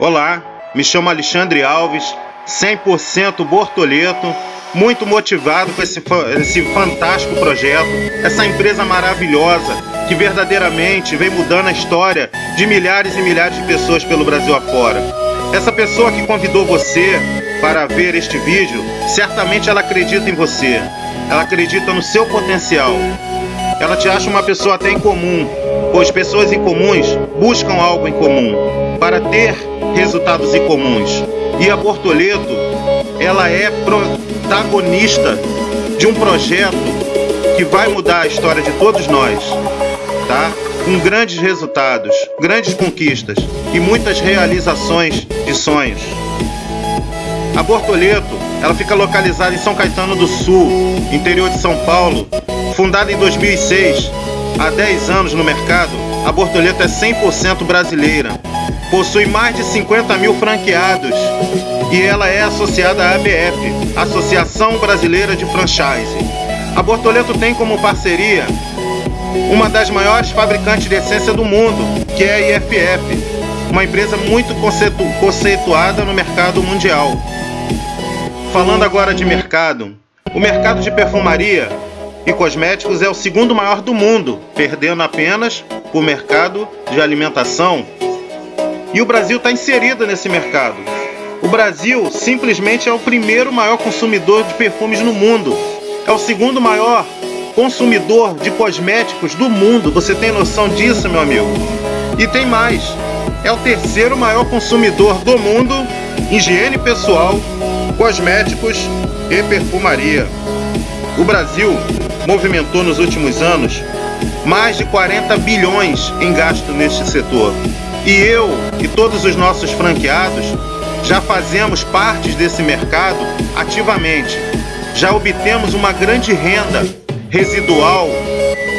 Olá, me chamo Alexandre Alves, 100% Bortoleto, muito motivado com esse, esse fantástico projeto, essa empresa maravilhosa que verdadeiramente vem mudando a história de milhares e milhares de pessoas pelo Brasil afora. Essa pessoa que convidou você para ver este vídeo, certamente ela acredita em você, ela acredita no seu potencial. Ela te acha uma pessoa até incomum, pois pessoas incomuns buscam algo em comum para ter resultados incomuns. E a Bortoleto, ela é protagonista de um projeto que vai mudar a história de todos nós, tá? Com grandes resultados, grandes conquistas e muitas realizações de sonhos. A Bortoleto, ela fica localizada em São Caetano do Sul, interior de São Paulo. Fundada em 2006, há 10 anos no mercado, a Bortoleto é 100% brasileira possui mais de 50 mil franqueados e ela é associada à ABF, Associação Brasileira de Franchise. A Bortoleto tem como parceria uma das maiores fabricantes de essência do mundo, que é a IFF, uma empresa muito conceitu conceituada no mercado mundial. Falando agora de mercado, o mercado de perfumaria e cosméticos é o segundo maior do mundo, perdendo apenas o mercado de alimentação e o Brasil está inserido nesse mercado. O Brasil simplesmente é o primeiro maior consumidor de perfumes no mundo. É o segundo maior consumidor de cosméticos do mundo. Você tem noção disso, meu amigo? E tem mais. É o terceiro maior consumidor do mundo higiene pessoal, cosméticos e perfumaria. O Brasil movimentou nos últimos anos mais de 40 bilhões em gasto neste setor. E eu e todos os nossos franqueados já fazemos parte desse mercado ativamente. Já obtemos uma grande renda residual,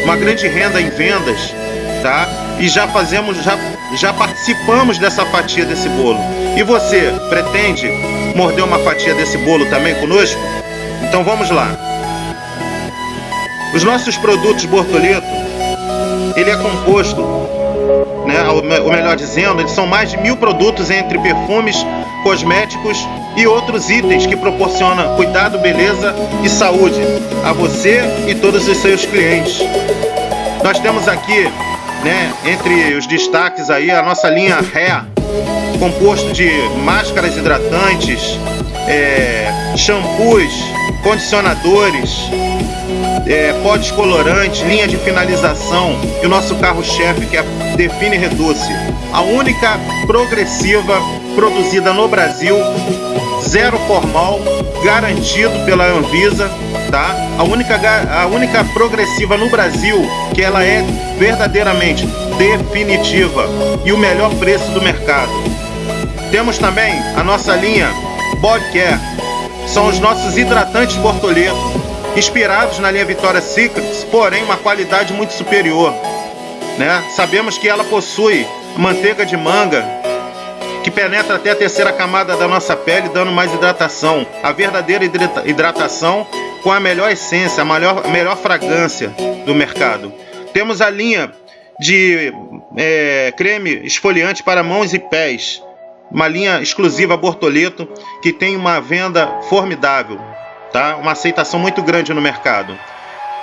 uma grande renda em vendas, tá? E já fazemos, já, já participamos dessa fatia desse bolo. E você pretende morder uma fatia desse bolo também conosco? Então vamos lá. Os nossos produtos Bortoleto, ele é composto né, ou melhor dizendo, eles são mais de mil produtos entre perfumes, cosméticos e outros itens que proporcionam cuidado, beleza e saúde a você e todos os seus clientes. Nós temos aqui, né, entre os destaques aí, a nossa linha Hair, composto de máscaras hidratantes, é, shampoos, condicionadores, é, pó descolorante, linha de finalização e o nosso carro-chefe que é Define Reduce, a única progressiva produzida no Brasil, zero formal, garantido pela Anvisa, tá? A única, a única progressiva no Brasil que ela é verdadeiramente definitiva e o melhor preço do mercado. Temos também a nossa linha Body Care, são os nossos hidratantes Bortoleto, inspirados na linha Vitória Secrets, porém uma qualidade muito superior. Né? Sabemos que ela possui manteiga de manga que penetra até a terceira camada da nossa pele, dando mais hidratação. A verdadeira hidratação com a melhor essência, a melhor, a melhor fragrância do mercado. Temos a linha de é, creme esfoliante para mãos e pés, uma linha exclusiva Bortoleto que tem uma venda formidável tá? Uma aceitação muito grande no mercado.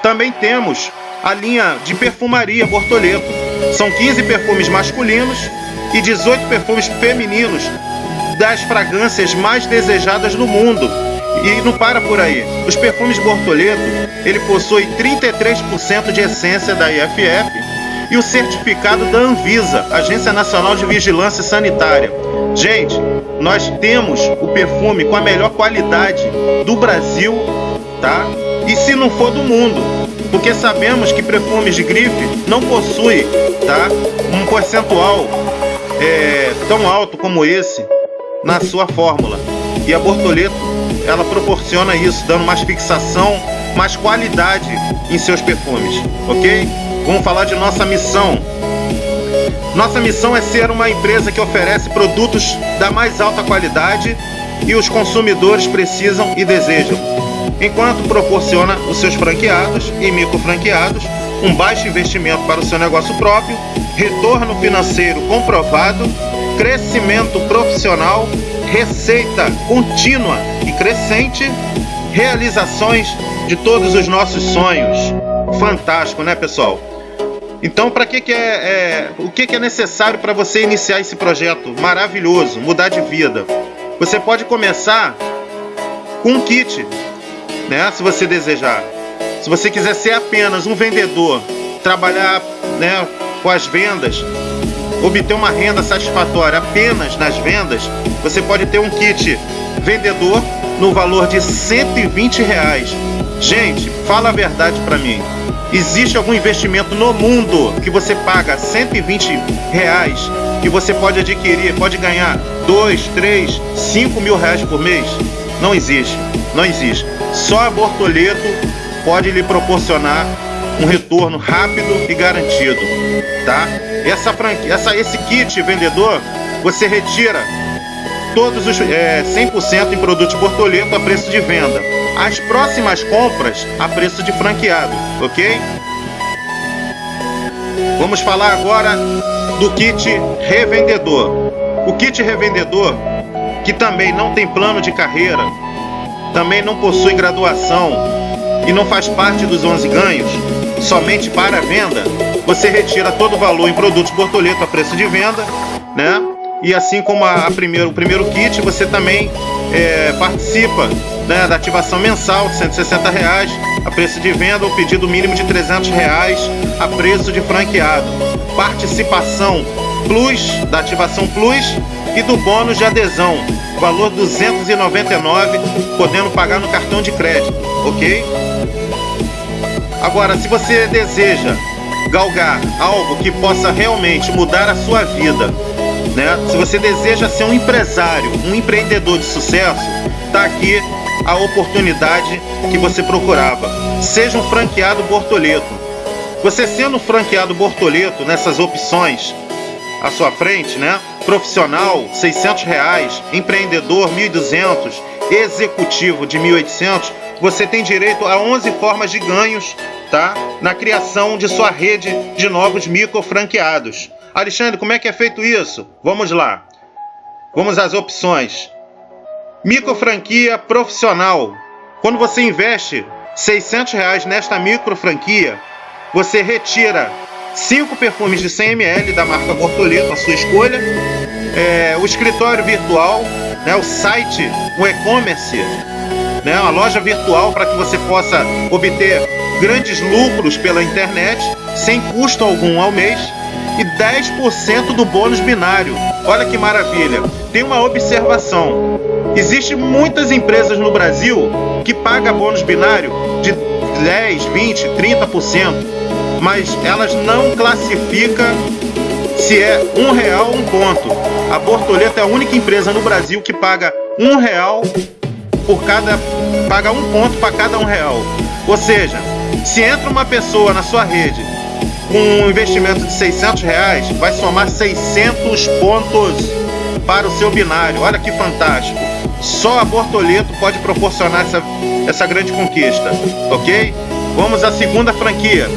Também temos a linha de perfumaria Bortoleto. São 15 perfumes masculinos e 18 perfumes femininos das fragrâncias mais desejadas no mundo. E não para por aí. Os perfumes Bortoleto, ele possui 33% de essência da IFF e o certificado da Anvisa, Agência Nacional de Vigilância Sanitária. Gente, nós temos o perfume com a melhor qualidade do Brasil, tá? E se não for do mundo, porque sabemos que perfumes de grife não possuem, tá? Um percentual é, tão alto como esse na sua fórmula. E a Bortoleto, ela proporciona isso, dando mais fixação, mais qualidade em seus perfumes, ok? Vamos falar de nossa missão. Nossa missão é ser uma empresa que oferece produtos da mais alta qualidade e os consumidores precisam e desejam, enquanto proporciona os seus franqueados e micro franqueados um baixo investimento para o seu negócio próprio, retorno financeiro comprovado, crescimento profissional, receita contínua e crescente, realizações de todos os nossos sonhos. Fantástico, né, pessoal? Então, para que, que é, é, o que, que é necessário para você iniciar esse projeto maravilhoso, mudar de vida? Você pode começar com um kit, né? Se você desejar. Se você quiser ser apenas um vendedor, trabalhar né, com as vendas, obter uma renda satisfatória apenas nas vendas, você pode ter um kit vendedor no valor de 120 reais. Gente, fala a verdade para mim. Existe algum investimento no mundo que você paga 120 reais e você pode adquirir, pode ganhar 2, 3, 5 mil reais por mês? Não existe, não existe. Só a Bortoleto pode lhe proporcionar um retorno rápido e garantido, tá? Essa franquia, essa, esse kit vendedor, você retira todos os é, 100% em produtos Bortoleto a preço de venda. As próximas compras a preço de franqueado, ok? Vamos falar agora do kit revendedor. O kit revendedor, que também não tem plano de carreira, também não possui graduação, e não faz parte dos 11 ganhos, somente para venda, você retira todo o valor em produtos Bortoleto a preço de venda, né? E assim como a, a primeiro, o primeiro kit, você também é, participa né, da ativação mensal de 160 reais a preço de venda ou pedido mínimo de 300 reais a preço de franqueado. Participação Plus, da ativação Plus e do bônus de adesão, valor 299, podendo pagar no cartão de crédito, ok? Agora, se você deseja galgar algo que possa realmente mudar a sua vida, né? Se você deseja ser um empresário, um empreendedor de sucesso, tá aqui a oportunidade que você procurava. Seja um franqueado Bortoleto. Você sendo um franqueado Bortoleto nessas opções à sua frente, né? Profissional, 600 reais, empreendedor, 1.200, executivo de 1.800, você tem direito a 11 formas de ganhos, tá? Na criação de sua rede de novos micro franqueados. Alexandre, como é que é feito isso? Vamos lá. Vamos às opções. Micro franquia profissional. Quando você investe 600 reais nesta micro franquia, você retira 5 perfumes de 100 ml da marca Bortoleto, a sua escolha, é, o escritório virtual, né, o site, o e-commerce né, uma loja virtual para que você possa obter grandes lucros pela internet sem custo algum ao mês e 10% do bônus binário. Olha que maravilha! Tem uma observação. Existem muitas empresas no Brasil que pagam bônus binário de 10, 20, 30%, mas elas não classificam se é um real um ponto. A Bortoleta é a única empresa no Brasil que paga um real por cada. paga um ponto para cada um real. Ou seja, se entra uma pessoa na sua rede com um investimento de 600 reais, vai somar 600 pontos para o seu binário. Olha que fantástico! Só a Bortoleto pode proporcionar essa, essa grande conquista, ok? Vamos à segunda franquia.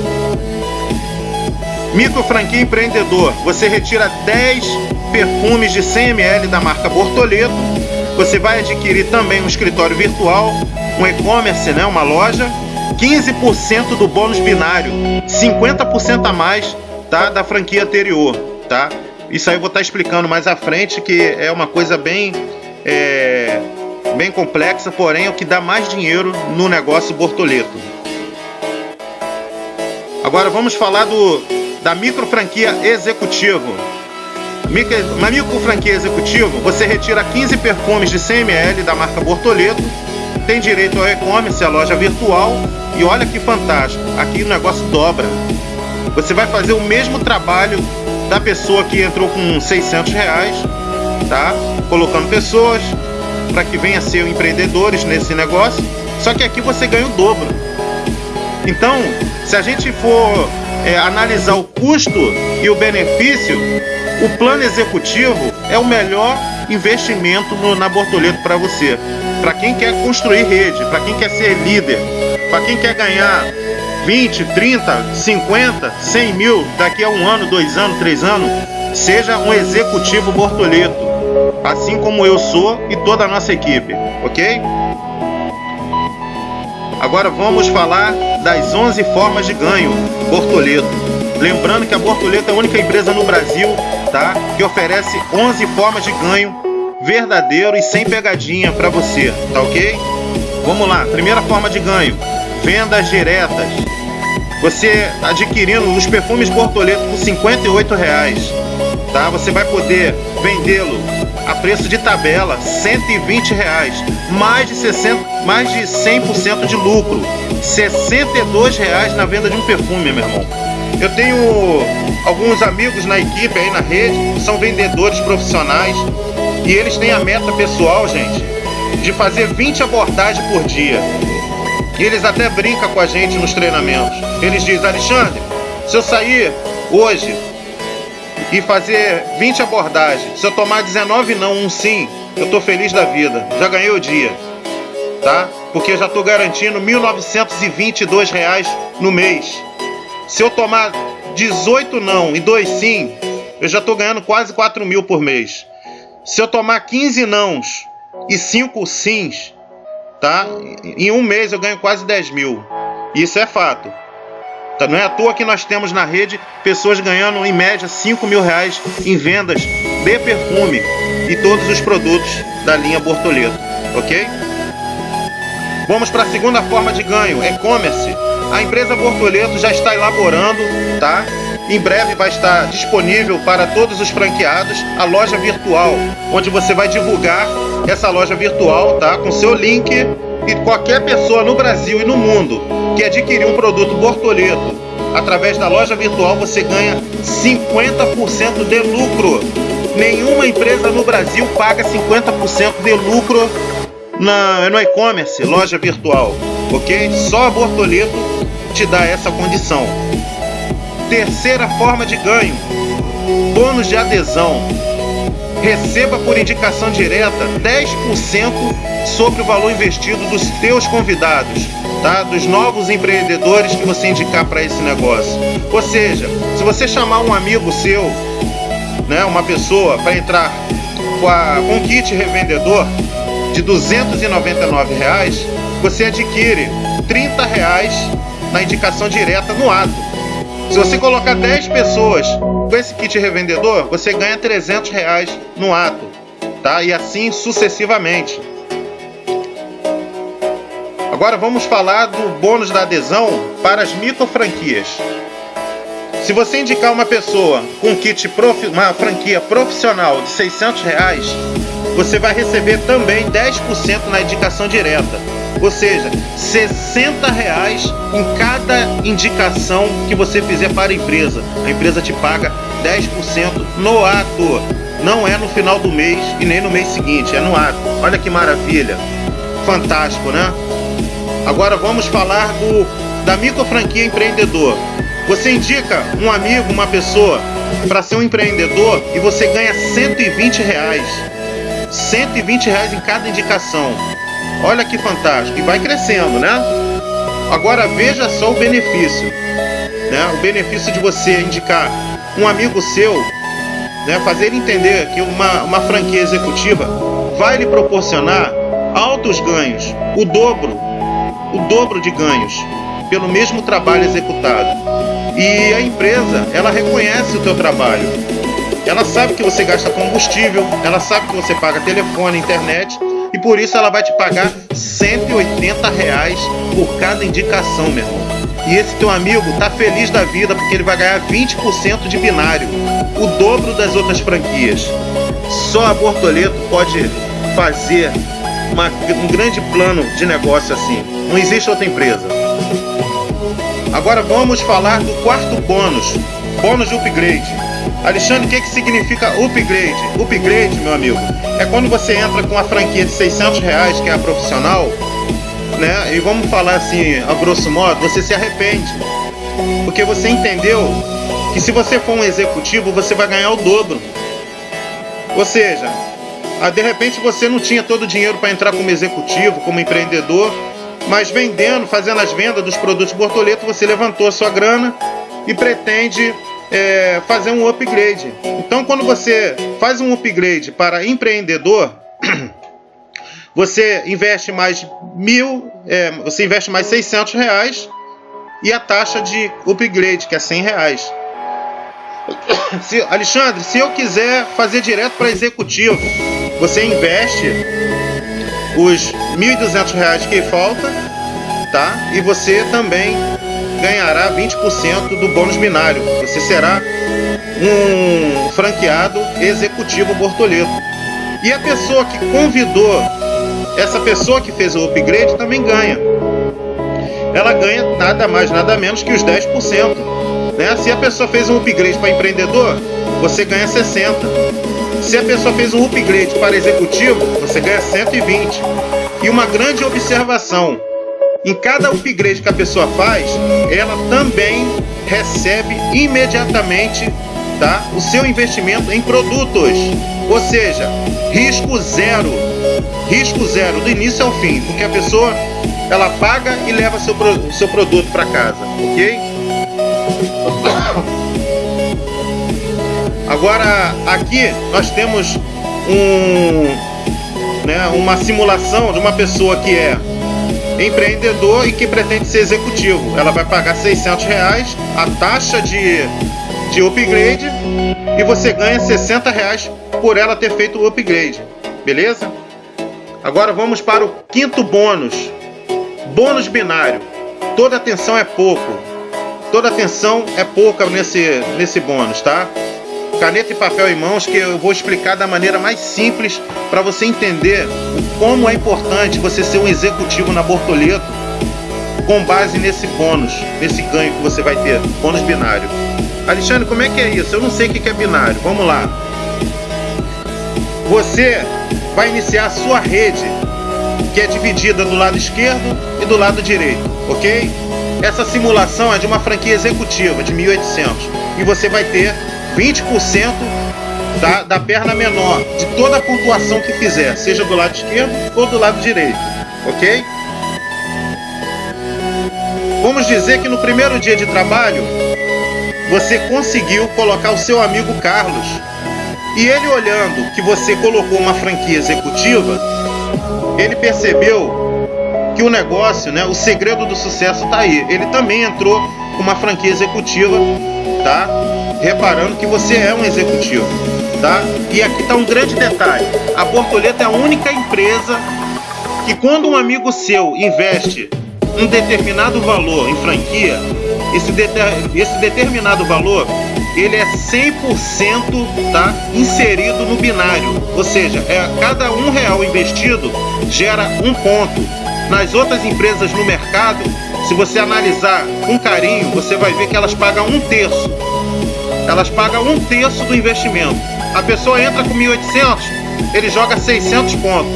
Micro franquia empreendedor. Você retira 10 perfumes de 100 ml da marca Bortoleto você vai adquirir também um escritório virtual, um e-commerce, né, uma loja, 15% do bônus binário, 50% a mais tá, da franquia anterior, tá? Isso aí eu vou estar tá explicando mais à frente, que é uma coisa bem, é, bem complexa, porém é o que dá mais dinheiro no negócio Bortoleto. Agora vamos falar do, da micro franquia executivo. Uma micro franquia executivo, você retira 15 perfumes de 100 ml da marca Bortoleto, tem direito ao e-commerce, a loja virtual, e olha que fantástico, aqui o negócio dobra. Você vai fazer o mesmo trabalho da pessoa que entrou com 600 reais, tá? Colocando pessoas para que venham a ser empreendedores nesse negócio, só que aqui você ganha o dobro. Então, se a gente for é, analisar o custo e o benefício, o plano executivo é o melhor investimento no, na Bortoleto para você. Para quem quer construir rede, para quem quer ser líder, para quem quer ganhar 20, 30, 50, 100 mil daqui a um ano, dois anos, três anos, seja um executivo Bortoleto, assim como eu sou e toda a nossa equipe, ok? Agora vamos falar das 11 formas de ganho Bortoleto. Lembrando que a Bortoleto é a única empresa no Brasil tá, que oferece 11 formas de ganho verdadeiro e sem pegadinha para você, tá ok? Vamos lá, primeira forma de ganho, vendas diretas. Você adquirindo os perfumes Bortoleto por 58 reais, tá? Você vai poder vendê-lo a preço de tabela, 120 reais, mais de 60, mais de 100% de lucro, 62 reais na venda de um perfume, meu irmão. Eu tenho alguns amigos na equipe aí na rede, são vendedores profissionais e eles têm a meta pessoal, gente, de fazer 20 abordagens por dia. E eles até brincam com a gente nos treinamentos. Eles dizem, Alexandre, se eu sair hoje e fazer 20 abordagens, se eu tomar 19 não, um sim, eu tô feliz da vida. Já ganhei o dia. Tá? Porque eu já tô garantindo 1.922 reais no mês. Se eu tomar 18 não e 2 sim, eu já tô ganhando quase 4 mil por mês. Se eu tomar 15 nãos e 5 sims, tá? Em um mês eu ganho quase 10 mil. Isso é fato. Tá? Não é à toa que nós temos na rede pessoas ganhando em média 5 mil reais em vendas de perfume e todos os produtos da linha Bortoleto, ok? Vamos para a segunda forma de ganho, e-commerce. A empresa Bortoleto já está elaborando, tá? Em breve vai estar disponível para todos os franqueados a loja virtual, onde você vai divulgar essa loja virtual, tá? Com seu link e qualquer pessoa no Brasil e no mundo que adquirir um produto Bortoleto através da loja virtual, você ganha 50% de lucro. Nenhuma empresa no Brasil paga 50% de lucro na, no e-commerce, loja virtual, ok? Só a Bortoleto te dá essa condição. Terceira forma de ganho: bônus de adesão. Receba por indicação direta 10% sobre o valor investido dos teus convidados, tá? Dos novos empreendedores que você indicar para esse negócio. Ou seja, se você chamar um amigo seu, né, uma pessoa para entrar com, a, com kit revendedor de 299 reais, você adquire 30 reais na indicação direta no ato. Se você colocar 10 pessoas com esse kit revendedor, você ganha 300 reais no ato, tá? E assim sucessivamente. Agora vamos falar do bônus da adesão para as micro franquias. Se você indicar uma pessoa com kit profi uma franquia profissional de 600 reais, você vai receber também 10% na indicação direta. Ou seja, 60 reais em cada indicação que você fizer para a empresa. A empresa te paga 10% no ato. Não é no final do mês e nem no mês seguinte, é no ato. Olha que maravilha. Fantástico, né? Agora vamos falar do da micro franquia empreendedor. Você indica um amigo, uma pessoa para ser um empreendedor e você ganha 120 reais. 120 reais em cada indicação. Olha que fantástico. E vai crescendo, né? Agora veja só o benefício. Né? O benefício de você indicar um amigo seu, né? fazer ele entender que uma, uma franquia executiva vai lhe proporcionar altos ganhos, o dobro, o dobro de ganhos pelo mesmo trabalho executado. E a empresa, ela reconhece o teu trabalho. Ela sabe que você gasta combustível, ela sabe que você paga telefone, internet e por isso ela vai te pagar 180 reais por cada indicação, meu irmão. E esse teu amigo tá feliz da vida porque ele vai ganhar 20% de binário, o dobro das outras franquias. Só a Bortoleto pode fazer uma, um grande plano de negócio assim. Não existe outra empresa. Agora vamos falar do quarto bônus, bônus de upgrade. Alexandre, o que, que significa upgrade? Upgrade, meu amigo, é quando você entra com a franquia de 600 reais, que é a profissional, né? E vamos falar assim, a grosso modo, você se arrepende. Porque você entendeu que se você for um executivo, você vai ganhar o dobro. Ou seja, de repente você não tinha todo o dinheiro para entrar como executivo, como empreendedor, mas vendendo, fazendo as vendas dos produtos Bortoleto, você levantou a sua grana e pretende é, fazer um upgrade. Então, quando você faz um upgrade para empreendedor, você investe mais mil, é, você investe mais 600 reais e a taxa de upgrade, que é 100 reais. Se, Alexandre, se eu quiser fazer direto para executivo, você investe os 1.200 reais que falta, tá? E você também ganhará 20% do bônus binário. Você será um franqueado executivo Bortoleto. E a pessoa que convidou, essa pessoa que fez o upgrade também ganha. Ela ganha nada mais, nada menos que os 10%. Né? Se a pessoa fez um upgrade para empreendedor, você ganha 60%. Se a pessoa fez um upgrade para executivo, você ganha 120. E uma grande observação: em cada upgrade que a pessoa faz, ela também recebe imediatamente tá, o seu investimento em produtos. Ou seja, risco zero. Risco zero do início ao fim, porque a pessoa ela paga e leva seu, seu produto para casa, ok? Agora aqui nós temos um, né, uma simulação de uma pessoa que é empreendedor e que pretende ser executivo. Ela vai pagar 600 reais, a taxa de, de upgrade, e você ganha 60 reais por ela ter feito o upgrade. Beleza? Agora vamos para o quinto bônus. Bônus binário. Toda atenção é pouco. Toda atenção é pouca nesse, nesse bônus, tá? Caneta e papel em mãos que eu vou explicar da maneira mais simples para você entender como é importante você ser um executivo na Bortoleto com base nesse bônus, nesse ganho que você vai ter, bônus binário. Alexandre, como é que é isso? Eu não sei o que é binário. Vamos lá. Você vai iniciar a sua rede, que é dividida do lado esquerdo e do lado direito, ok? Essa simulação é de uma franquia executiva de 1.800 e você vai ter 20% da, da perna menor de toda a pontuação que fizer, seja do lado esquerdo ou do lado direito, ok? Vamos dizer que no primeiro dia de trabalho você conseguiu colocar o seu amigo Carlos e ele olhando que você colocou uma franquia executiva, ele percebeu que o negócio, né, o segredo do sucesso está aí. Ele também entrou com uma franquia executiva, tá? Reparando que você é um executivo, tá? E aqui está um grande detalhe: a Bortoleta é a única empresa que, quando um amigo seu investe um determinado valor em franquia, esse, esse determinado valor ele é 100% tá, inserido no binário, ou seja, é cada um real investido gera um ponto. Nas outras empresas no mercado, se você analisar com carinho, você vai ver que elas pagam um terço elas pagam um terço do investimento. A pessoa entra com 1.800, ele joga 600 pontos.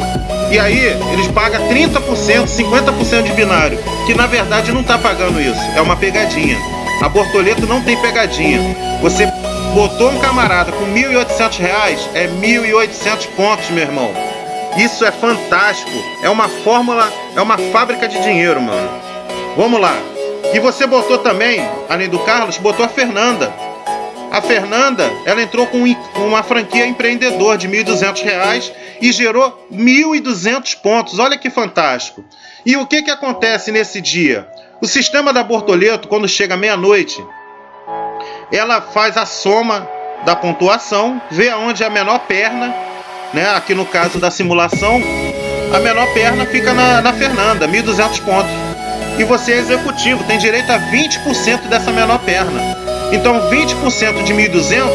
E aí eles pagam 30%, 50% de binário, que na verdade não está pagando isso, é uma pegadinha. A Bortoleto não tem pegadinha. Você botou um camarada com 1.800 reais, é 1.800 pontos, meu irmão. Isso é fantástico. É uma fórmula, é uma fábrica de dinheiro, mano. Vamos lá. E você botou também, além do Carlos, botou a Fernanda. A Fernanda, ela entrou com uma franquia empreendedor de R$ 1.200 e gerou 1.200 pontos. Olha que fantástico. E o que, que acontece nesse dia? O sistema da Bortoleto, quando chega meia-noite, ela faz a soma da pontuação, vê aonde é a menor perna, né? aqui no caso da simulação, a menor perna fica na, na Fernanda, 1.200 pontos. E você é executivo, tem direito a 20% dessa menor perna. Então 20% de 1.200,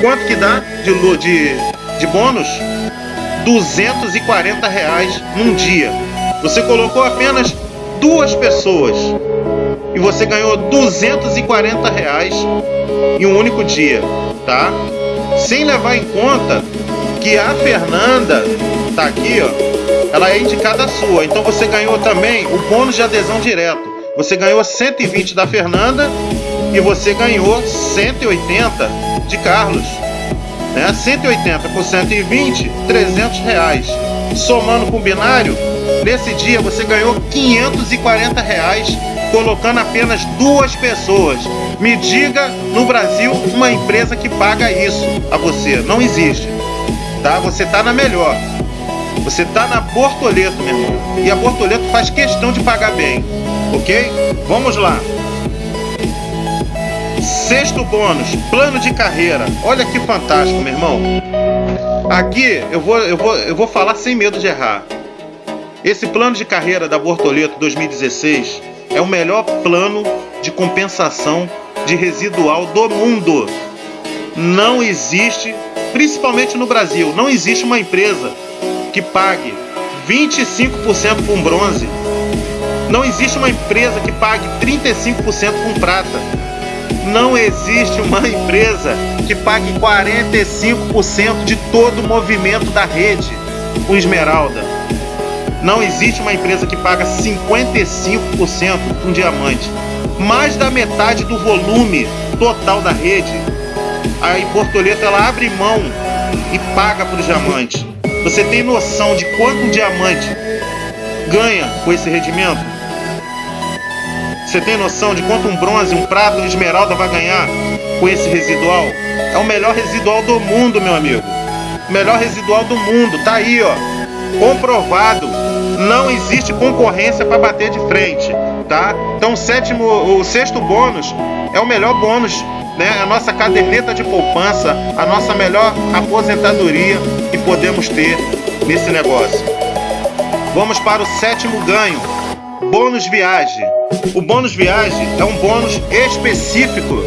quanto que dá de, de, de bônus? 240 reais num dia. Você colocou apenas duas pessoas e você ganhou 240 reais em um único dia, tá? Sem levar em conta que a Fernanda tá aqui, ó, ela é indicada sua. Então você ganhou também o bônus de adesão direto. Você ganhou 120 da Fernanda e você ganhou 180 de Carlos. Né? 180 por 120, 300 reais. Somando com o binário, Nesse dia você ganhou 540 reais colocando apenas duas pessoas. Me diga no Brasil uma empresa que paga isso a você. Não existe. Tá? Você tá na melhor. Você tá na Bortoleto, meu irmão. E a Bortoleto faz questão de pagar bem. Ok? Vamos lá. Sexto bônus, plano de carreira. Olha que fantástico, meu irmão. Aqui eu vou, eu vou, eu vou falar sem medo de errar. Esse plano de carreira da Bortoleto 2016 é o melhor plano de compensação de residual do mundo. Não existe, principalmente no Brasil, não existe uma empresa que pague 25% com bronze. Não existe uma empresa que pague 35% com prata. Não existe uma empresa que pague 45% de todo o movimento da rede com esmeralda. Não existe uma empresa que paga 55% com diamante. Mais da metade do volume total da rede. A Portoleto ela abre mão e paga para o diamante. Você tem noção de quanto um diamante ganha com esse rendimento? Você tem noção de quanto um bronze, um prata, um esmeralda vai ganhar com esse residual? É o melhor residual do mundo, meu amigo. O melhor residual do mundo, tá aí, ó. Comprovado não existe concorrência para bater de frente, tá? Então o sétimo, o sexto bônus é o melhor bônus, né? A nossa caderneta de poupança, a nossa melhor aposentadoria que podemos ter nesse negócio. Vamos para o sétimo ganho, bônus viagem. O bônus viagem é um bônus específico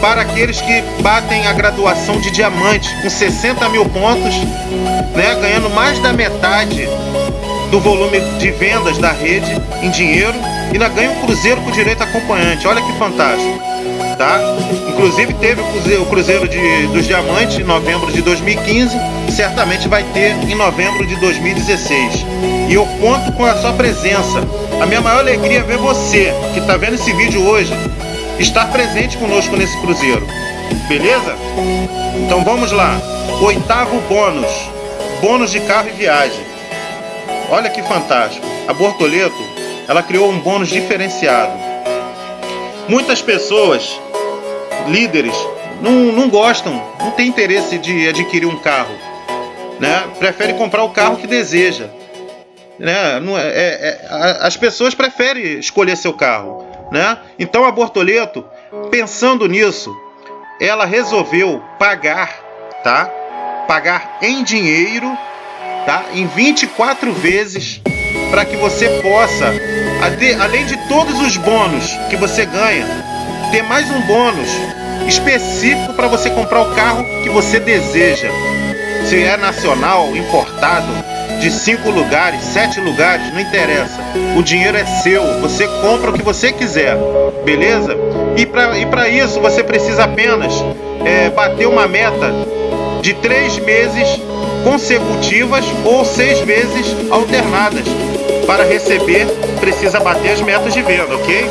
para aqueles que batem a graduação de diamante com 60 mil pontos, né, ganhando mais da metade do volume de vendas da rede em dinheiro e ainda ganha um cruzeiro com direito acompanhante. Olha que fantástico, tá? Inclusive teve o cruzeiro, de, dos diamantes em novembro de 2015, certamente vai ter em novembro de 2016. E eu conto com a sua presença. A minha maior alegria é ver você que está vendo esse vídeo hoje estar presente conosco nesse cruzeiro. Beleza? Então vamos lá. Oitavo bônus. Bônus de carro e viagem. Olha que fantástico. A Bortoleto, ela criou um bônus diferenciado. Muitas pessoas, líderes, não, não gostam, não tem interesse de adquirir um carro, né? Prefere comprar o carro que deseja, né? Não é, é, é, as pessoas preferem escolher seu carro, né? Então a Bortoleto, pensando nisso, ela resolveu pagar, tá? Pagar em dinheiro tá? Em 24 vezes para que você possa, além de todos os bônus que você ganha, ter mais um bônus específico para você comprar o carro que você deseja. Se é nacional, importado, de cinco lugares, sete lugares, não interessa. O dinheiro é seu, você compra o que você quiser, beleza? E para isso você precisa apenas é, bater uma meta de três meses consecutivas ou seis vezes alternadas. Para receber, precisa bater as metas de venda, ok?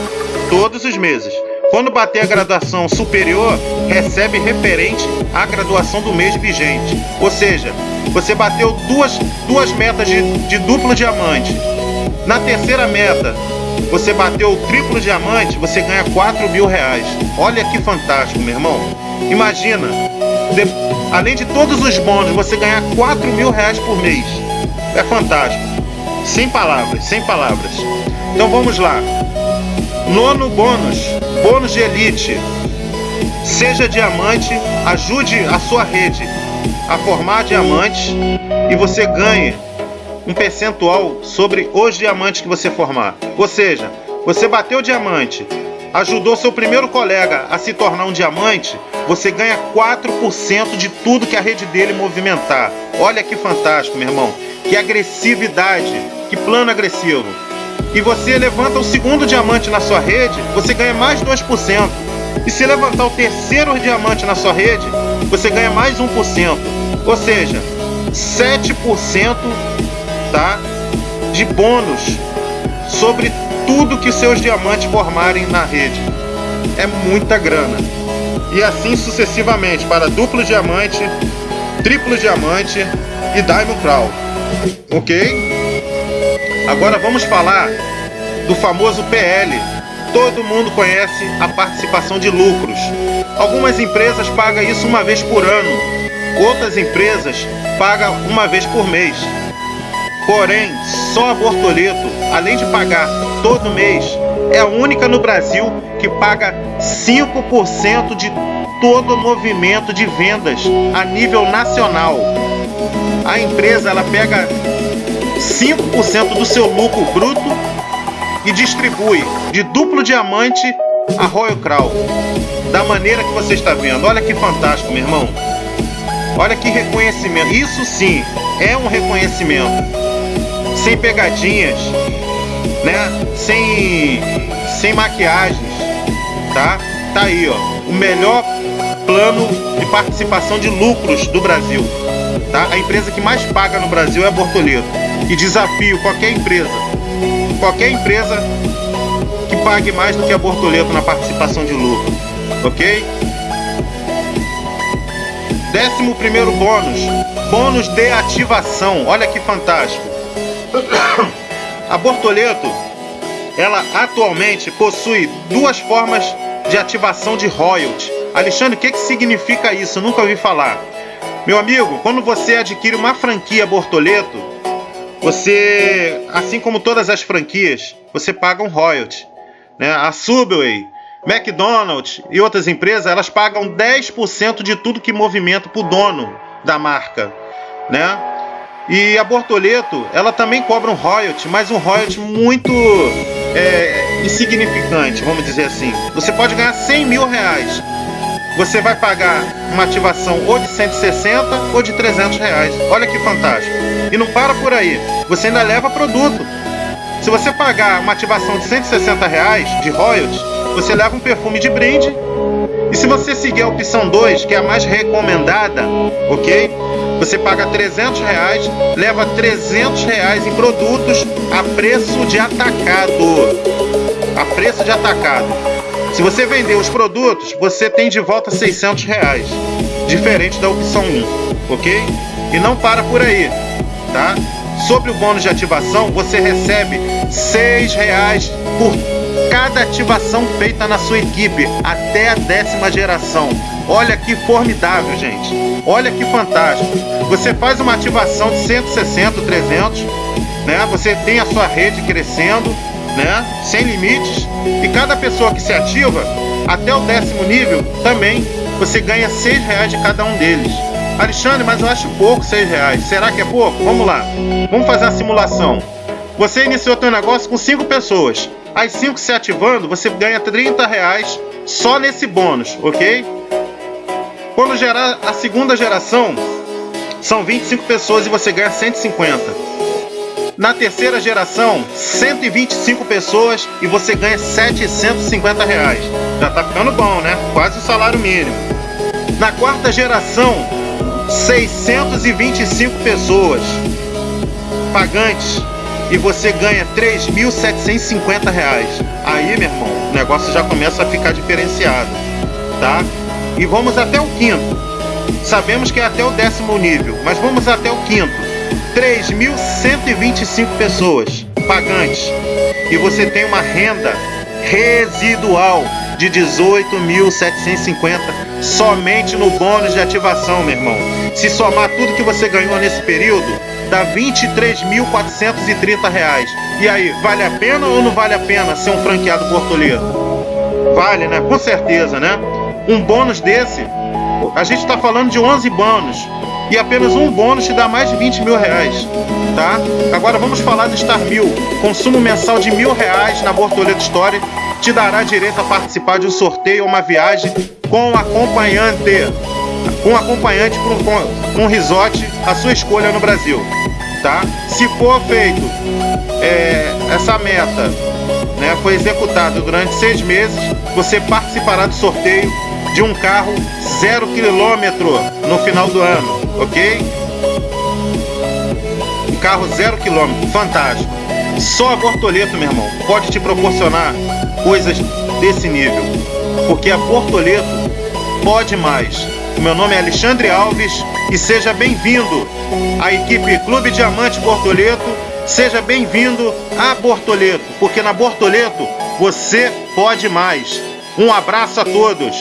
Todos os meses. Quando bater a graduação superior, recebe referente à graduação do mês vigente. Ou seja, você bateu duas, duas metas de, de duplo diamante. Na terceira meta, você bateu o triplo diamante, você ganha 4 mil reais. Olha que fantástico, meu irmão. Imagina, de, além de todos os bônus, você ganhar 4 mil reais por mês. É fantástico. Sem palavras, sem palavras. Então vamos lá. Nono bônus, bônus de elite. Seja diamante, ajude a sua rede a formar diamantes e você ganhe um percentual sobre os diamantes que você formar. Ou seja, você bateu o diamante, ajudou seu primeiro colega a se tornar um diamante, você ganha 4% de tudo que a rede dele movimentar. Olha que fantástico, meu irmão. Que agressividade, que plano agressivo. E você levanta o segundo diamante na sua rede, você ganha mais 2%. E se levantar o terceiro diamante na sua rede, você ganha mais 1%. Ou seja, 7% tá, de bônus sobre tudo que seus diamantes formarem na rede. É muita grana. E assim sucessivamente para duplo diamante, triplo diamante e Diamond Crown. Ok? Agora vamos falar do famoso PL. Todo mundo conhece a participação de lucros. Algumas empresas pagam isso uma vez por ano, outras empresas pagam uma vez por mês. Porém, só a Bortoleto, além de pagar todo mês, é a única no Brasil que paga 5% de todo o movimento de vendas a nível nacional. A empresa ela pega 5% do seu lucro bruto e distribui de duplo diamante a Royal Crown. Da maneira que você está vendo. Olha que fantástico, meu irmão. Olha que reconhecimento. Isso sim é um reconhecimento sem pegadinhas, né? Sem, sem maquiagens, tá? Tá aí, ó, o melhor plano de participação de lucros do Brasil, tá? A empresa que mais paga no Brasil é a Bortoleto. E desafio qualquer empresa, qualquer empresa que pague mais do que a Bortoleto na participação de lucro, ok? Décimo primeiro bônus, bônus de ativação. Olha que fantástico. A Bortoleto, ela atualmente possui duas formas de ativação de royalty. Alexandre, o que, que significa isso? Nunca ouvi falar. Meu amigo, quando você adquire uma franquia Bortoleto, você, assim como todas as franquias, você paga um royalty. Né? A Subway, McDonald's e outras empresas, elas pagam 10% de tudo que movimenta para o dono da marca. Né? E a Bortoleto, ela também cobra um royalty, mas um royalty muito é, insignificante, vamos dizer assim. Você pode ganhar 100 mil reais. Você vai pagar uma ativação ou de 160 ou de 300 reais. Olha que fantástico. E não para por aí. Você ainda leva produto. Se você pagar uma ativação de 160 reais de royalties, você leva um perfume de brinde. E se você seguir a opção 2, que é a mais recomendada, ok? Você paga 300 reais, leva 300 reais em produtos a preço de atacado. A preço de atacado. Se você vender os produtos, você tem de volta 600 reais, diferente da opção 1, ok? E não para por aí, tá? Sobre o bônus de ativação, você recebe 6 reais por cada ativação feita na sua equipe até a décima geração. Olha que formidável, gente. Olha que fantástico. Você faz uma ativação de 160, 300, né? Você tem a sua rede crescendo, né? Sem limites. E cada pessoa que se ativa, até o décimo nível, também você ganha 6 reais de cada um deles. Alexandre, mas eu acho pouco 6 reais. Será que é pouco? Vamos lá. Vamos fazer a simulação. Você iniciou seu negócio com 5 pessoas. As 5 se ativando, você ganha 30 reais só nesse bônus, ok? Quando gerar a segunda geração, são 25 pessoas e você ganha 150. Na terceira geração, 125 pessoas e você ganha 750 reais. Já tá ficando bom, né? Quase o salário mínimo. Na quarta geração, 625 pessoas pagantes e você ganha 3.750 reais. Aí, meu irmão, o negócio já começa a ficar diferenciado, tá? e vamos até o quinto. Sabemos que é até o décimo nível, mas vamos até o quinto. 3.125 pessoas pagantes e você tem uma renda residual de 18.750 somente no bônus de ativação, meu irmão. Se somar tudo que você ganhou nesse período, dá 23.430 reais. E aí, vale a pena ou não vale a pena ser um franqueado português? Vale, né? Com certeza, né? Um bônus desse, a gente está falando de 11 bônus. E apenas um bônus te dá mais de 20 mil reais, tá? Agora vamos falar do Star Mil. Consumo mensal de mil reais na Bortoleto Story te dará direito a participar de um sorteio ou uma viagem com acompanhante, com acompanhante para um, resort, a sua escolha no Brasil, tá? Se for feito é, essa meta, né, foi executada durante seis meses, você participará do sorteio de um carro zero quilômetro no final do ano, ok? Um carro zero quilômetro, fantástico. Só a Bortoleto, meu irmão, pode te proporcionar coisas desse nível, porque a Bortoleto pode mais. O meu nome é Alexandre Alves e seja bem-vindo à equipe Clube Diamante Bortoleto Seja bem-vindo a Bortoleto, porque na Bortoleto você pode mais. Um abraço a todos.